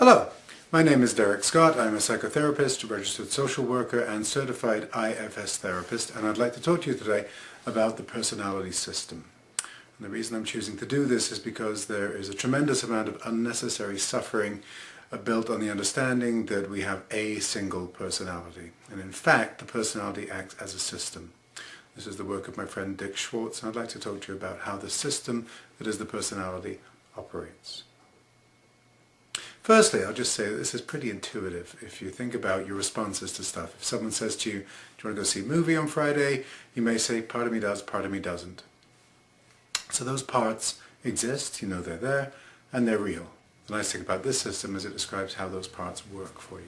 Hello, my name is Derek Scott. I'm a psychotherapist, registered social worker and certified IFS therapist and I'd like to talk to you today about the personality system. And the reason I'm choosing to do this is because there is a tremendous amount of unnecessary suffering uh, built on the understanding that we have a single personality. And in fact, the personality acts as a system. This is the work of my friend Dick Schwartz and I'd like to talk to you about how the system that is the personality operates. Firstly, I'll just say that this is pretty intuitive if you think about your responses to stuff. If someone says to you, do you want to go see a movie on Friday? You may say, part of me does, part of me doesn't. So those parts exist, you know they're there, and they're real. The nice thing about this system is it describes how those parts work for you.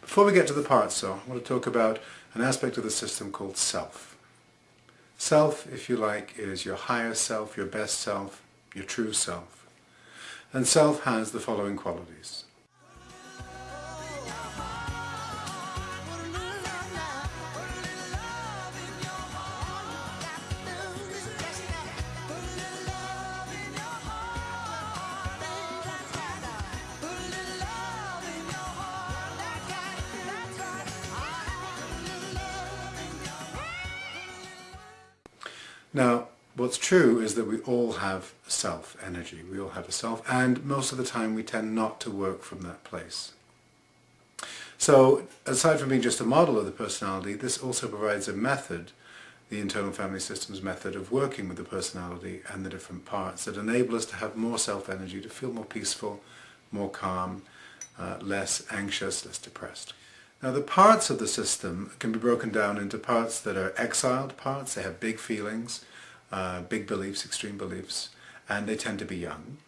Before we get to the parts though, I want to talk about an aspect of the system called self. Self, if you like, is your higher self, your best self, your true self. And self has the following qualities. Now, What's true is that we all have self energy, we all have a self, and most of the time we tend not to work from that place. So, aside from being just a model of the personality, this also provides a method, the internal family systems method of working with the personality and the different parts that enable us to have more self-energy, to feel more peaceful, more calm, uh, less anxious, less depressed. Now the parts of the system can be broken down into parts that are exiled parts, they have big feelings, uh, big beliefs, extreme beliefs, and they tend to be young.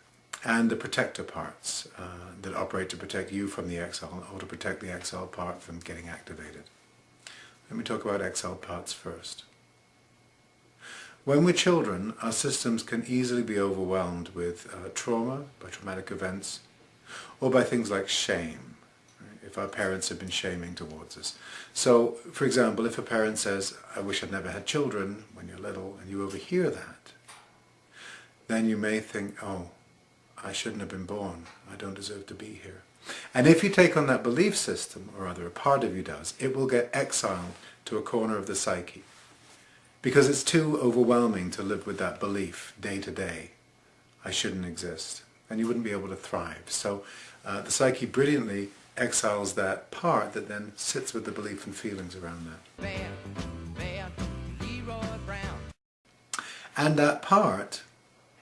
And the protector parts uh, that operate to protect you from the exile or to protect the exile part from getting activated. Let me talk about exile parts first. When we're children, our systems can easily be overwhelmed with uh, trauma, by traumatic events, or by things like shame our parents have been shaming towards us. So, for example, if a parent says, I wish I'd never had children when you're little, and you overhear that, then you may think, oh, I shouldn't have been born. I don't deserve to be here. And if you take on that belief system, or rather a part of you does, it will get exiled to a corner of the psyche. Because it's too overwhelming to live with that belief day to day. I shouldn't exist. And you wouldn't be able to thrive. So uh, the psyche brilliantly exiles that part that then sits with the belief and feelings around that. and that part,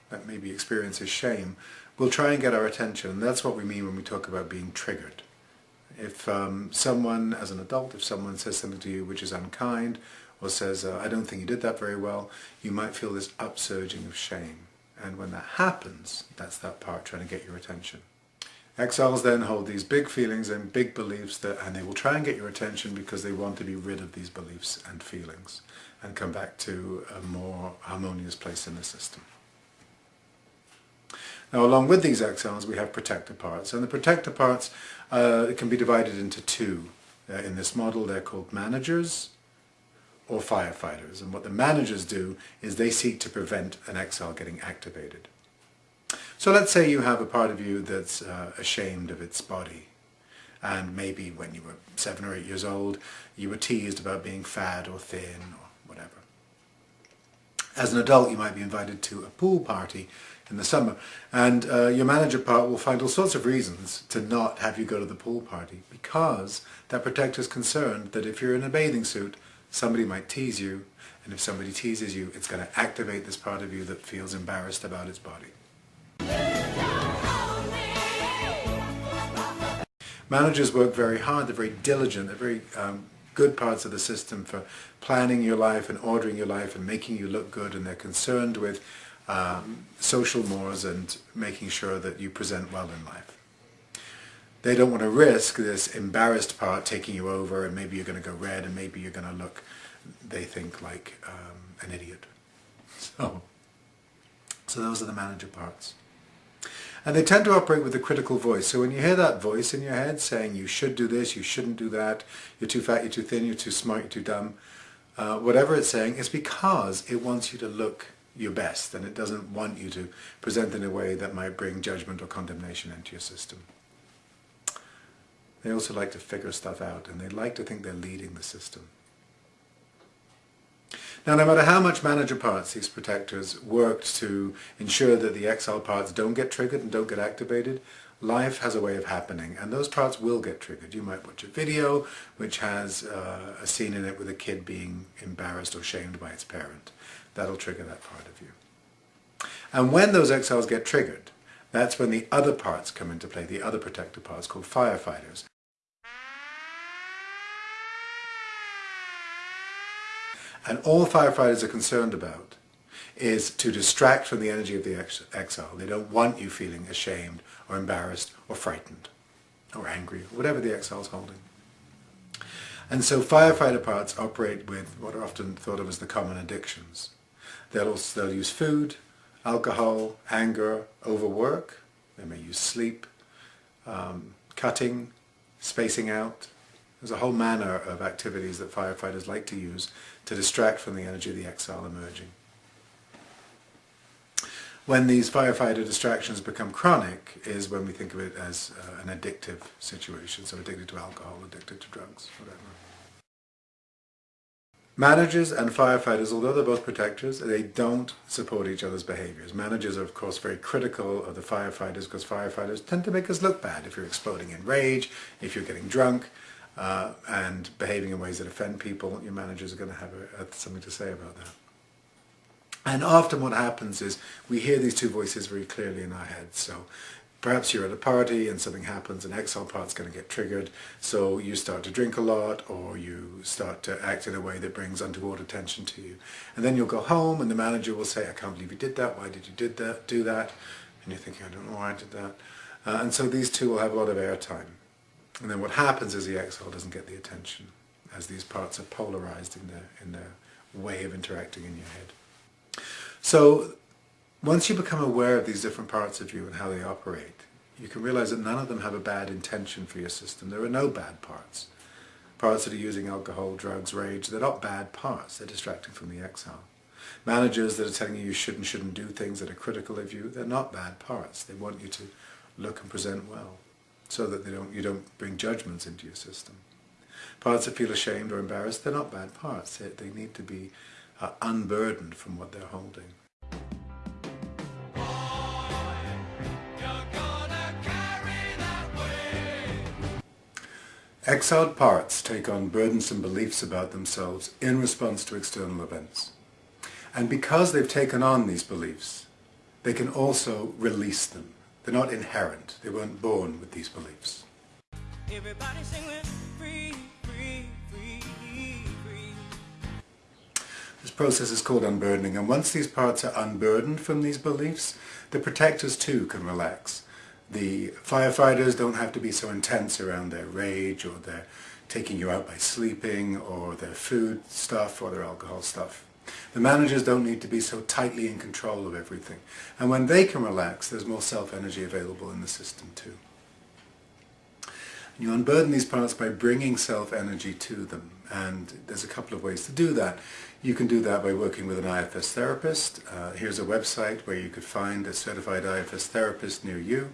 that maybe experiences shame, will try and get our attention. And that's what we mean when we talk about being triggered. If um, someone, as an adult, if someone says something to you which is unkind, or says, uh, I don't think you did that very well, you might feel this upsurging of shame. And when that happens, that's that part trying to get your attention. Exiles then hold these big feelings and big beliefs that, and they will try and get your attention because they want to be rid of these beliefs and feelings and come back to a more harmonious place in the system. Now along with these exiles we have protector parts and the protector parts uh, can be divided into two. Uh, in this model they're called managers or firefighters and what the managers do is they seek to prevent an exile getting activated. So let's say you have a part of you that's uh, ashamed of its body and maybe when you were seven or eight years old you were teased about being fat or thin or whatever. As an adult you might be invited to a pool party in the summer and uh, your manager part will find all sorts of reasons to not have you go to the pool party because that protector is concerned that if you're in a bathing suit somebody might tease you and if somebody teases you it's going to activate this part of you that feels embarrassed about its body. Managers work very hard, they're very diligent, they're very um, good parts of the system for planning your life and ordering your life and making you look good and they're concerned with um, social mores and making sure that you present well in life. They don't want to risk this embarrassed part taking you over and maybe you're going to go red and maybe you're going to look, they think, like um, an idiot. So, so those are the manager parts. And they tend to operate with a critical voice. So when you hear that voice in your head saying you should do this, you shouldn't do that, you're too fat, you're too thin, you're too smart, you're too dumb, uh, whatever it's saying, it's because it wants you to look your best and it doesn't want you to present in a way that might bring judgment or condemnation into your system. They also like to figure stuff out and they like to think they're leading the system. Now, no matter how much manager parts these protectors worked to ensure that the exile parts don't get triggered and don't get activated, life has a way of happening and those parts will get triggered. You might watch a video which has uh, a scene in it with a kid being embarrassed or shamed by its parent. That'll trigger that part of you. And when those exiles get triggered, that's when the other parts come into play, the other protector parts called firefighters. And all firefighters are concerned about is to distract from the energy of the ex exile. They don't want you feeling ashamed or embarrassed or frightened or angry, or whatever the exile is holding. And so firefighter parts operate with what are often thought of as the common addictions. They'll, also, they'll use food, alcohol, anger, overwork. They may use sleep, um, cutting, spacing out. There's a whole manner of activities that firefighters like to use to distract from the energy of the exile emerging. When these firefighter distractions become chronic is when we think of it as uh, an addictive situation, so addicted to alcohol, addicted to drugs, whatever. Managers and firefighters, although they're both protectors, they don't support each other's behaviors. Managers are of course very critical of the firefighters because firefighters tend to make us look bad if you're exploding in rage, if you're getting drunk, uh, and behaving in ways that offend people, your managers are going to have a, a, something to say about that. And often what happens is we hear these two voices very clearly in our heads. So perhaps you're at a party and something happens, an exile part's going to get triggered, so you start to drink a lot or you start to act in a way that brings untoward attention to you. And then you'll go home and the manager will say, I can't believe you did that, why did you did that, do that? And you're thinking, I don't know why I did that. Uh, and so these two will have a lot of airtime. And then what happens is the exile doesn't get the attention as these parts are polarized in their, in their way of interacting in your head. So once you become aware of these different parts of you and how they operate, you can realize that none of them have a bad intention for your system. There are no bad parts. Parts that are using alcohol, drugs, rage, they're not bad parts. They're distracting from the exile. Managers that are telling you you should and shouldn't do things that are critical of you, they're not bad parts. They want you to look and present well so that they don't, you don't bring judgments into your system. Parts that feel ashamed or embarrassed, they're not bad parts. They, they need to be are unburdened from what they're holding. Exiled parts take on burdensome beliefs about themselves in response to external events. And because they've taken on these beliefs, they can also release them. They're not inherent. They weren't born with these beliefs. This process is called unburdening and once these parts are unburdened from these beliefs, the protectors too can relax. The firefighters don't have to be so intense around their rage or their taking you out by sleeping or their food stuff or their alcohol stuff. The managers don't need to be so tightly in control of everything. And when they can relax, there's more self-energy available in the system too. You unburden these parts by bringing self-energy to them. And there's a couple of ways to do that. You can do that by working with an IFS therapist. Uh, here's a website where you could find a certified IFS therapist near you.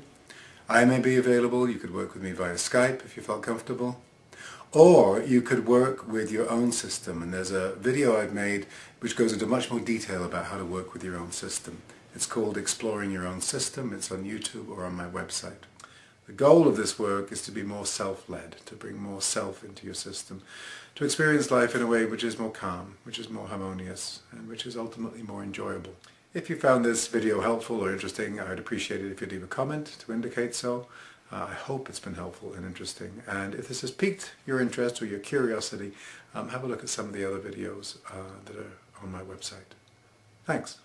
I may be available. You could work with me via Skype if you felt comfortable. Or you could work with your own system. And there's a video I've made which goes into much more detail about how to work with your own system. It's called Exploring Your Own System. It's on YouTube or on my website. The goal of this work is to be more self-led, to bring more self into your system, to experience life in a way which is more calm, which is more harmonious, and which is ultimately more enjoyable. If you found this video helpful or interesting, I'd appreciate it if you'd leave a comment to indicate so. Uh, I hope it's been helpful and interesting. And if this has piqued your interest or your curiosity, um, have a look at some of the other videos uh, that are on my website. Thanks.